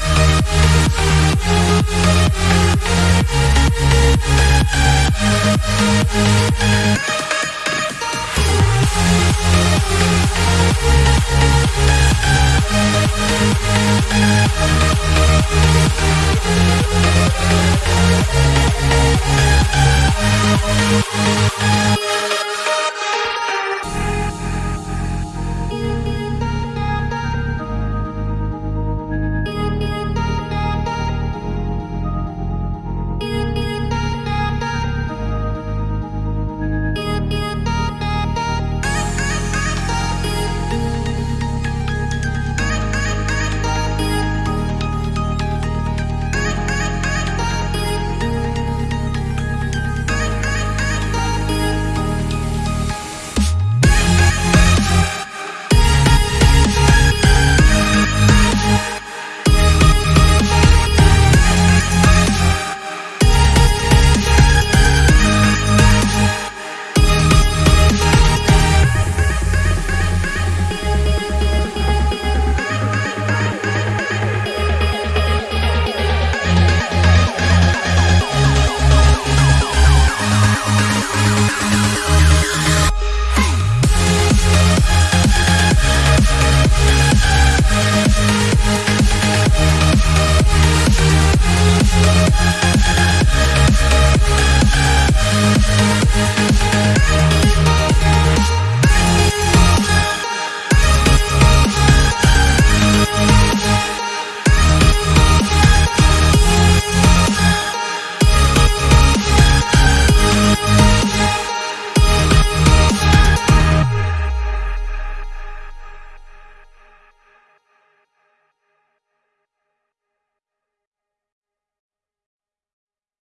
We'll